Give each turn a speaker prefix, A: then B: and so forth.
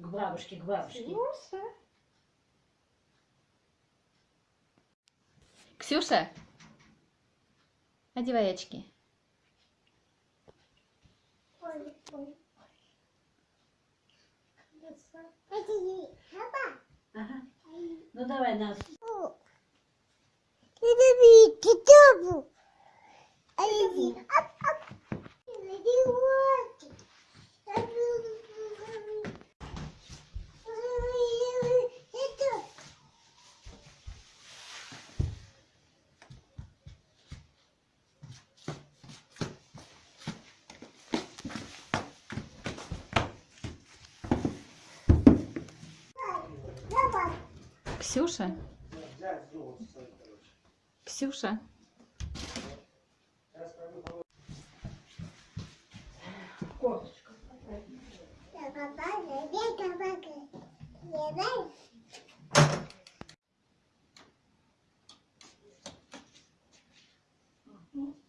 A: бабушке, к бабушке.
B: Ксюша.
C: Ксюша, одевай очки.
B: Ой.
A: Ага. Ну давай нас.
C: Ксюша? Ксюша?
B: Mm-hmm.